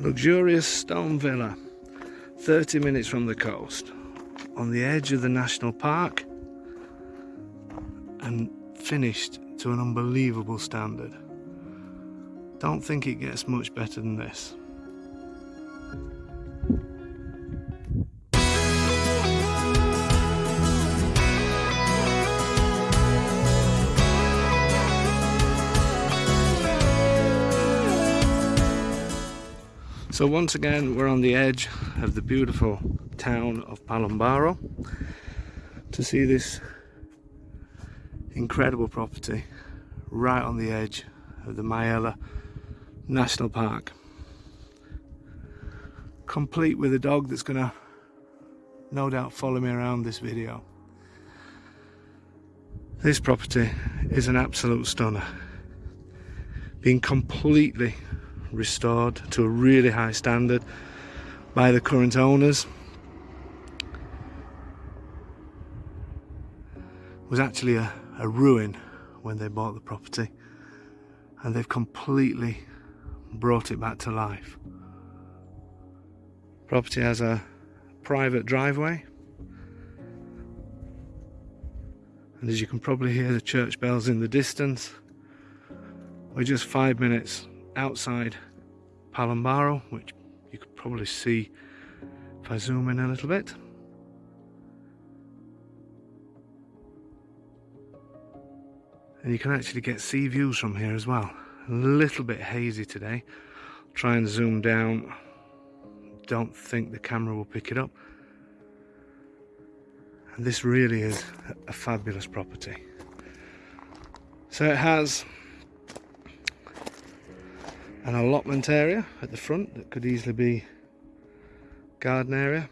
Luxurious stone villa, 30 minutes from the coast, on the edge of the national park, and finished to an unbelievable standard. Don't think it gets much better than this. So once again we're on the edge of the beautiful town of Palombaro to see this incredible property right on the edge of the Maiella National Park. Complete with a dog that's gonna no doubt follow me around this video. This property is an absolute stunner. Being completely restored to a really high standard by the current owners. Was actually a, a ruin when they bought the property and they've completely brought it back to life. Property has a private driveway. And as you can probably hear the church bells in the distance we're just five minutes outside Palombaro, which you could probably see if I zoom in a little bit. And you can actually get sea views from here as well. A little bit hazy today. Try and zoom down. Don't think the camera will pick it up. And this really is a fabulous property. So it has an allotment area at the front that could easily be garden area.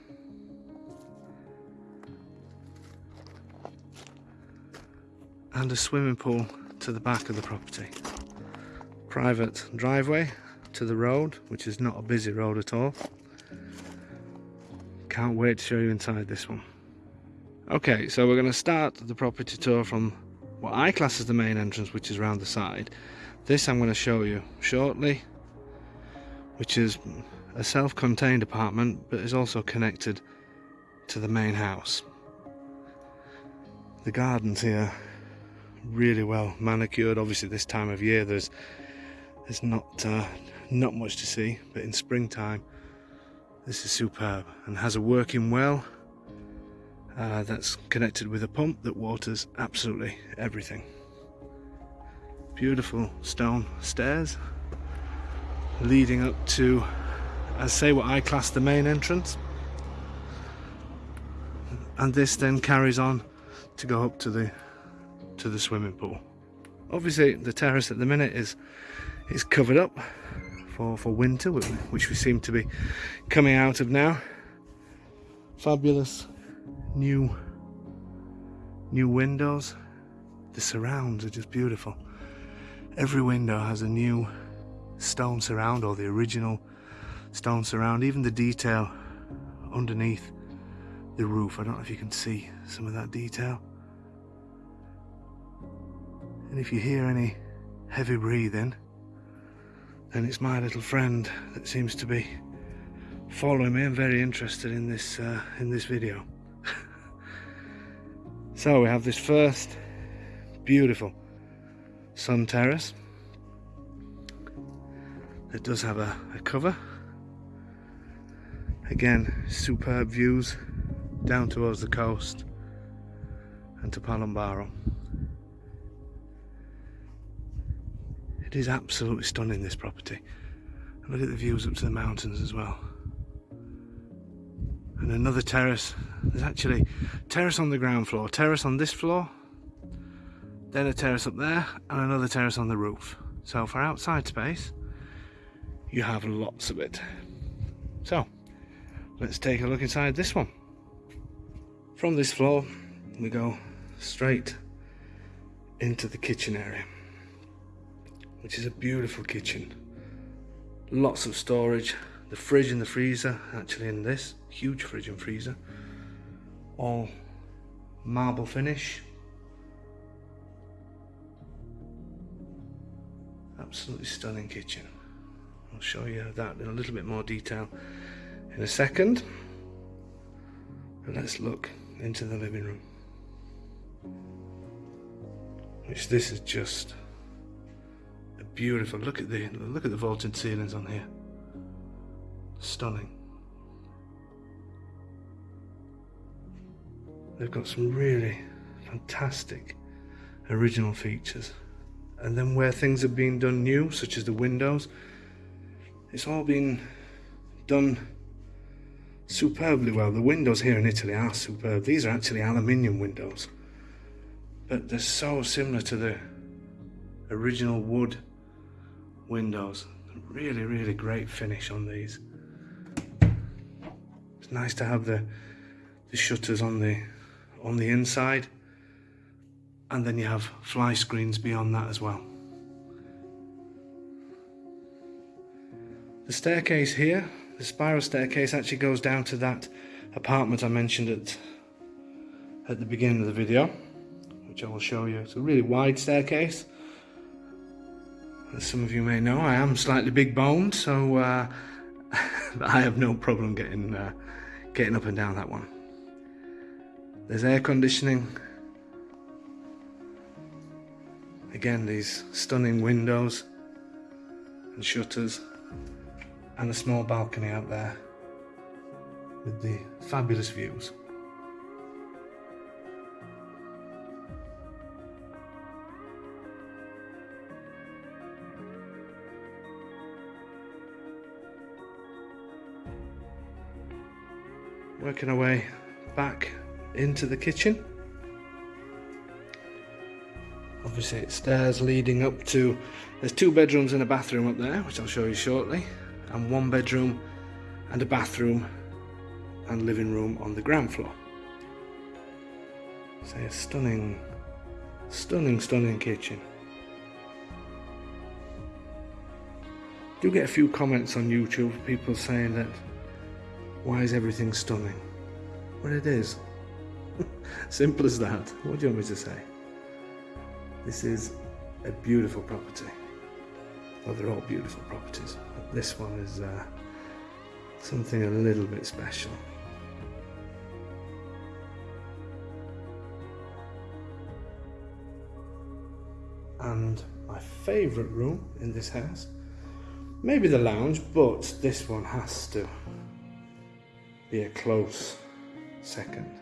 And a swimming pool to the back of the property. Private driveway to the road which is not a busy road at all. Can't wait to show you inside this one. Okay so we're going to start the property tour from what I class as the main entrance which is around the side this I'm going to show you shortly, which is a self-contained apartment, but is also connected to the main house. The gardens here really well manicured. Obviously, this time of year there's there's not uh, not much to see, but in springtime this is superb and has a working well uh, that's connected with a pump that waters absolutely everything. Beautiful stone stairs leading up to I say what I class the main entrance. And this then carries on to go up to the to the swimming pool. Obviously the terrace at the minute is is covered up for for winter which we seem to be coming out of now. Fabulous new new windows the surrounds are just beautiful Every window has a new stone surround or the original stone surround, even the detail underneath the roof. I don't know if you can see some of that detail. And if you hear any heavy breathing, then it's my little friend that seems to be following me and very interested in this uh, in this video. So we have this first beautiful sun terrace it does have a, a cover. Again superb views down towards the coast and to Palombaro it is absolutely stunning this property. Look at the views up to the mountains as well and another terrace. There's actually terrace on the ground floor terrace on this floor then a terrace up there and another terrace on the roof. So for outside space you have lots of it. So let's take a look inside this one. From this floor we go straight into the kitchen area which is a beautiful kitchen. Lots of storage the fridge and the freezer actually in this huge fridge and freezer all marble finish absolutely stunning kitchen I'll show you that in a little bit more detail in a second. But let's look into the living room. Which this is just a beautiful look at the look at the vaulted ceilings on here. Stunning. They've got some really fantastic original features. And then where things have been done new, such as the windows, it's all been done superbly well. The windows here in Italy are superb. These are actually aluminium windows. But they're so similar to the original wood windows. Really, really great finish on these. It's nice to have the the shutters on the on the inside and then you have fly screens beyond that as well. The staircase here, the spiral staircase actually goes down to that apartment I mentioned at, at the beginning of the video, which I will show you. It's a really wide staircase. As some of you may know, I am slightly big boned, so uh, I have no problem getting, uh, getting up and down that one. There's air conditioning. Again, these stunning windows and shutters and a small balcony out there with the fabulous views. Working our way back into the kitchen. Obviously it's stairs leading up to, there's two bedrooms and a bathroom up there, which I'll show you shortly, and one bedroom and a bathroom and living room on the ground floor. So a stunning, stunning, stunning kitchen. Do get a few comments on YouTube, people saying that, why is everything stunning? Well it is. Simple as that. What do you want me to say? This is a beautiful property. Well, they're all beautiful properties, but this one is uh, something a little bit special. And my favourite room in this house, maybe the lounge, but this one has to be a close second.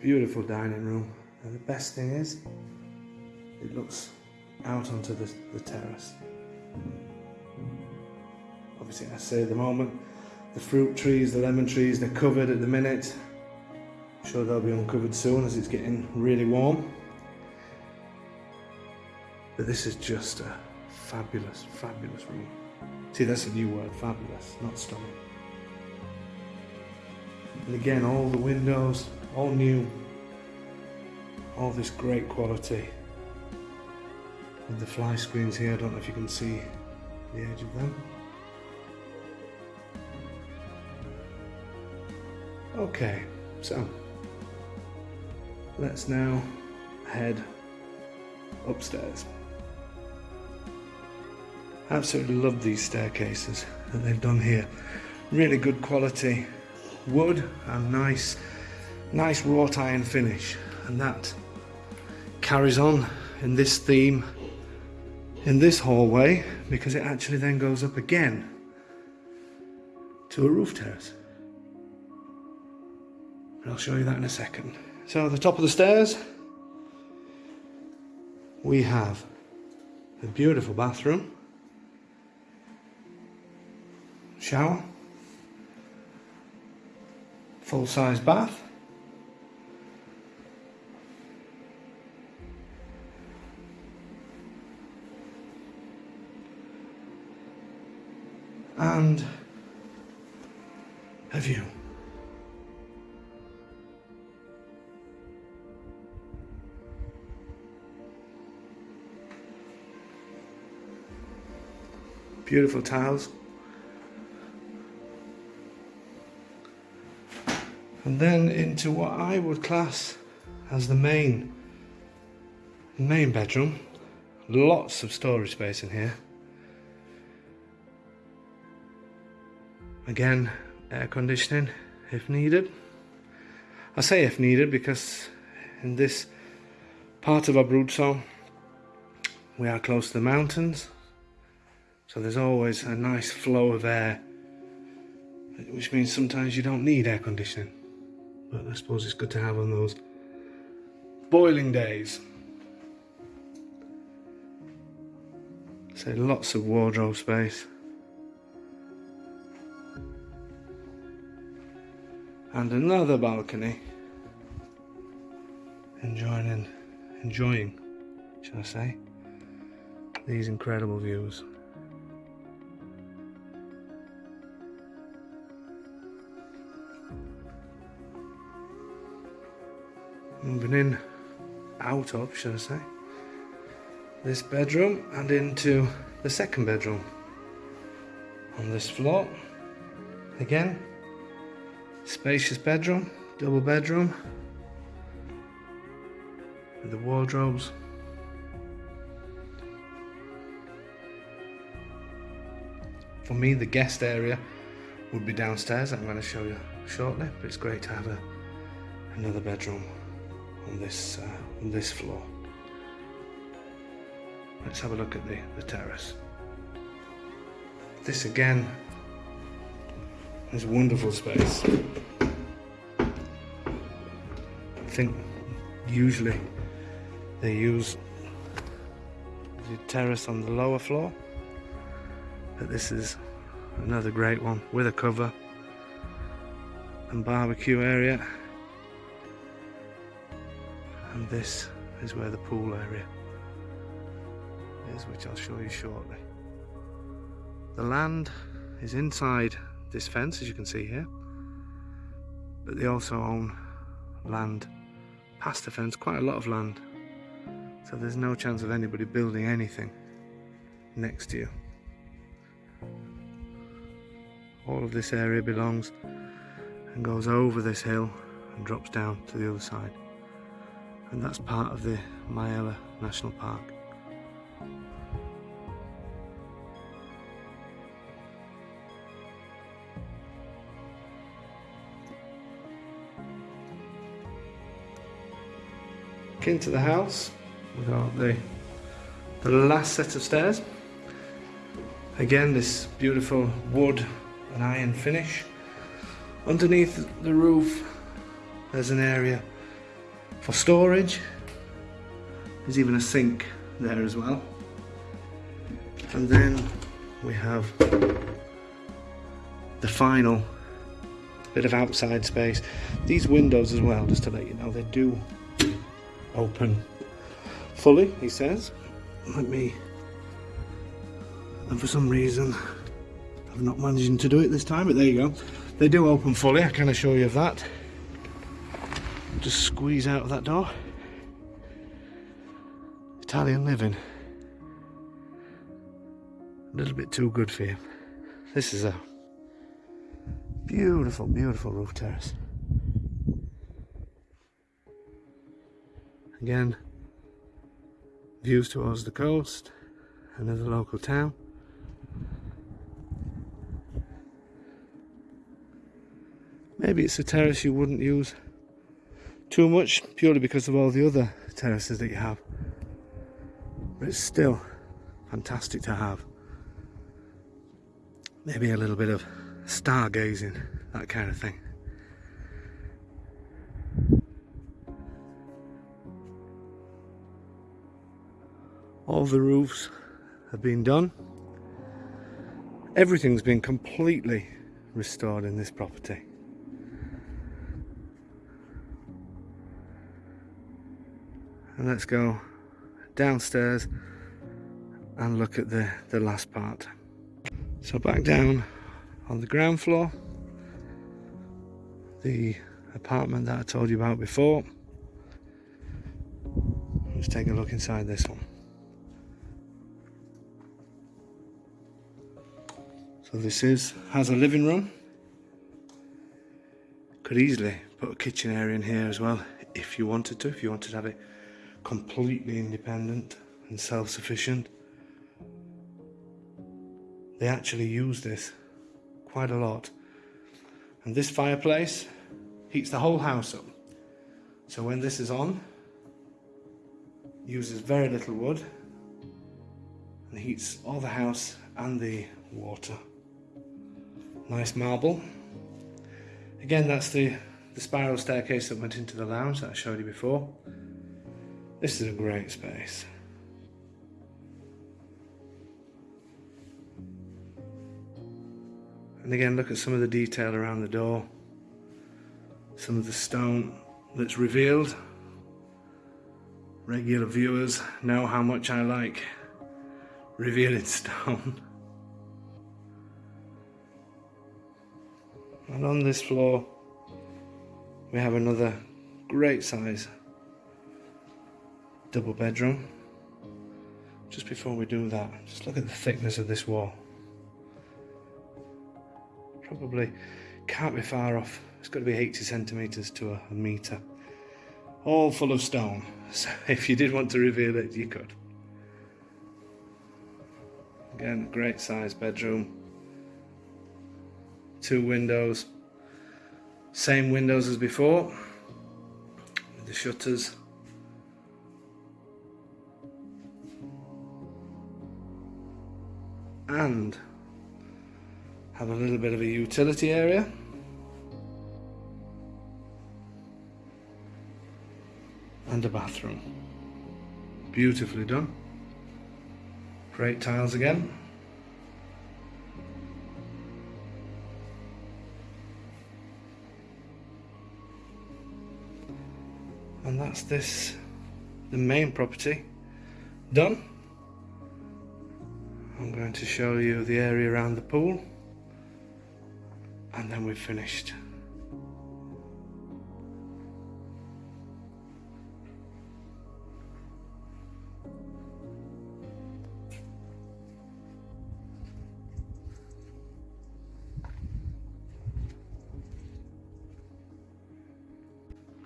Beautiful dining room. And the best thing is, it looks out onto the, the terrace. Obviously, I say at the moment, the fruit trees, the lemon trees, they're covered at the minute. I'm sure they'll be uncovered soon as it's getting really warm. But this is just a fabulous, fabulous room. See, that's a new word, fabulous, not stunning. And again, all the windows, all new all this great quality. With the fly screens here I don't know if you can see the edge of them. Okay so let's now head upstairs absolutely love these staircases that they've done here. Really good quality wood and nice nice wrought iron finish. And that carries on in this theme in this hallway because it actually then goes up again to a roof terrace. And I'll show you that in a second. So at the top of the stairs we have a beautiful bathroom shower full-size bath and a view. Beautiful tiles. and then into what I would class as the main main bedroom. Lots of storage space in here. Again air conditioning if needed. I say if needed because in this part of Abruzzo we are close to the mountains. So there's always a nice flow of air which means sometimes you don't need air conditioning but I suppose it's good to have on those boiling days. So lots of wardrobe space. And another balcony. Enjoying, enjoying, should I say, these incredible views. In out of, should I say, this bedroom and into the second bedroom on this floor. Again, spacious bedroom, double bedroom with the wardrobes. For me, the guest area would be downstairs. I'm going to show you shortly, but it's great to have a, another bedroom on this uh, on this floor. Let's have a look at the, the terrace. This again is a wonderful space. I think usually they use the terrace on the lower floor but this is another great one with a cover and barbecue area and this is where the pool area is which I'll show you shortly. The land is inside this fence as you can see here but they also own land past the fence quite a lot of land. So there's no chance of anybody building anything next to you. All of this area belongs and goes over this hill and drops down to the other side and that's part of the Maiella National Park. Into the house, we got the the last set of stairs. Again, this beautiful wood and iron finish. Underneath the roof, there's an area for storage. There's even a sink there as well. And then we have the final bit of outside space. These windows as well, just to let you know, they do open fully, he says. Let me, and for some reason, I'm not managing to do it this time, but there you go. They do open fully, I can assure you of that just squeeze out of that door. Italian living. A little bit too good for you. This is a beautiful, beautiful roof terrace. Again, views towards the coast, another local town. Maybe it's a terrace you wouldn't use too much purely because of all the other terraces that you have. But it's still fantastic to have. Maybe a little bit of stargazing that kind of thing. All the roofs have been done. Everything's been completely restored in this property and let's go downstairs and look at the the last part. So back down on the ground floor the apartment that I told you about before. Let's take a look inside this one. So this is has a living room. Could easily put a kitchen area in here as well if you wanted to if you wanted to have it completely independent and self-sufficient. They actually use this quite a lot. And this fireplace heats the whole house up. So when this is on, uses very little wood and heats all the house and the water. Nice marble. Again, that's the, the spiral staircase that went into the lounge that I showed you before. This is a great space. And again, look at some of the detail around the door. Some of the stone that's revealed. Regular viewers know how much I like revealing stone. And on this floor, we have another great size double bedroom. Just before we do that, just look at the thickness of this wall. Probably can't be far off. It's got to be 80 centimetres to a, a metre. All full of stone. So if you did want to reveal it, you could. Again, great size bedroom. Two windows. Same windows as before. With the shutters. And have a little bit of a utility area. And a bathroom. Beautifully done. Great tiles again. And that's this, the main property, done. I'm going to show you the area around the pool and then we've finished.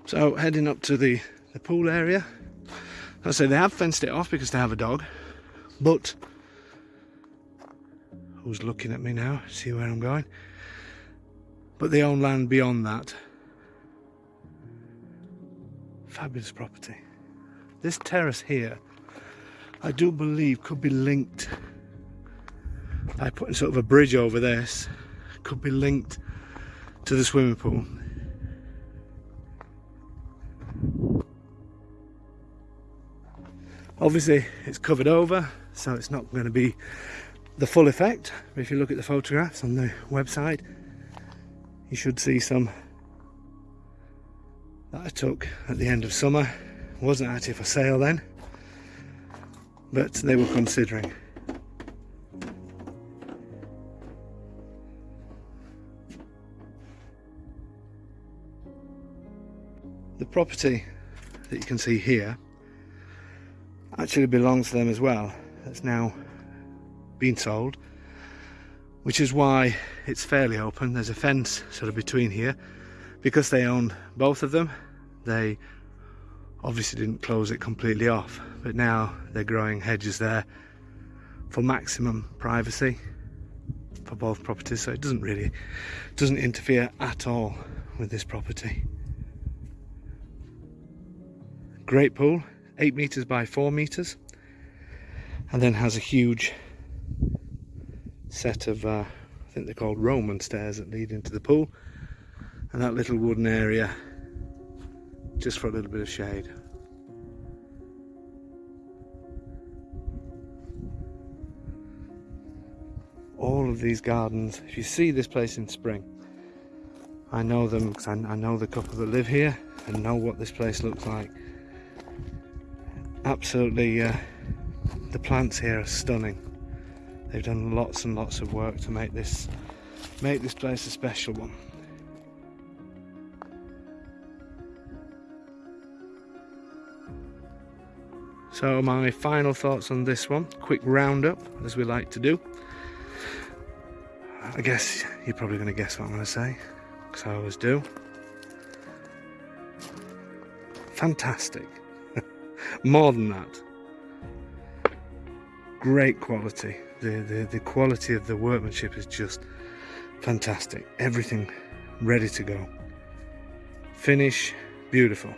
So heading up to the, the pool area. I say they have fenced it off because they have a dog, but who's looking at me now? See where I'm going? but they own land beyond that. Fabulous property. This terrace here, I do believe could be linked by putting sort of a bridge over this, could be linked to the swimming pool. Obviously it's covered over, so it's not going to be the full effect. If you look at the photographs on the website, you should see some that I took at the end of summer. Wasn't actually for sale then, but they were considering. The property that you can see here actually belongs to them as well. It's now been sold which is why it's fairly open. There's a fence sort of between here. Because they own both of them, they obviously didn't close it completely off, but now they're growing hedges there for maximum privacy for both properties, so it doesn't really doesn't interfere at all with this property. Great pool, eight meters by four meters, and then has a huge set of, uh, I think they're called Roman stairs that lead into the pool. And that little wooden area just for a little bit of shade. All of these gardens, if you see this place in spring, I know them because I, I know the couple that live here and know what this place looks like. Absolutely, uh, the plants here are stunning. They've done lots and lots of work to make this make this place a special one. So my final thoughts on this one, quick roundup as we like to do. I guess you're probably going to guess what I'm going to say, because I always do. Fantastic. More than that. Great quality the, the, the quality of the workmanship is just fantastic. Everything ready to go. Finish, beautiful.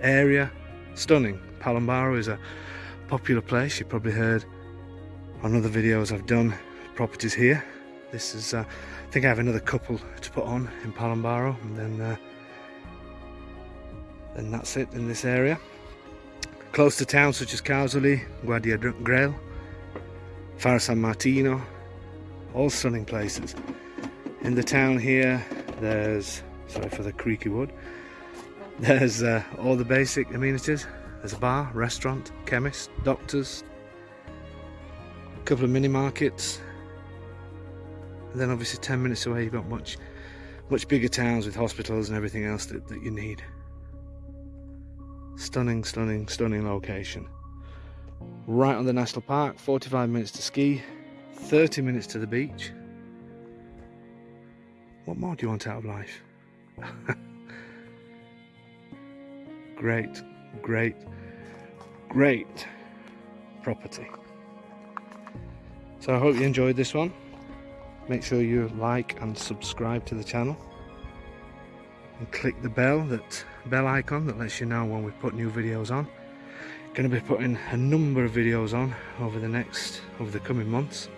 Area, stunning. Palombaro is a popular place. You probably heard on other videos I've done properties here. This is, uh, I think I have another couple to put on in Palombaro and then, uh, then that's it in this area. Close to towns such as Casoli, Guardia Grail, Fara San Martino, all stunning places. In the town here, there's, sorry for the creaky wood, there's uh, all the basic amenities. There's a bar, restaurant, chemist, doctors, a couple of mini markets, and then obviously 10 minutes away you've got much, much bigger towns with hospitals and everything else that, that you need. Stunning, stunning, stunning location right on the national park 45 minutes to ski 30 minutes to the beach. What more do you want out of life? Great great great property. So I hope you enjoyed this one. Make sure you like and subscribe to the channel. And click the bell that bell icon that lets you know when we put new videos on going to be putting a number of videos on over the next over the coming months.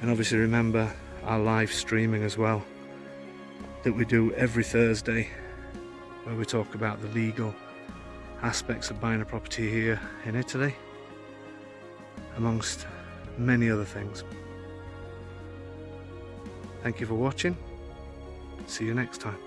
And obviously remember our live streaming as well that we do every Thursday where we talk about the legal aspects of buying a property here in Italy amongst many other things. Thank you for watching. See you next time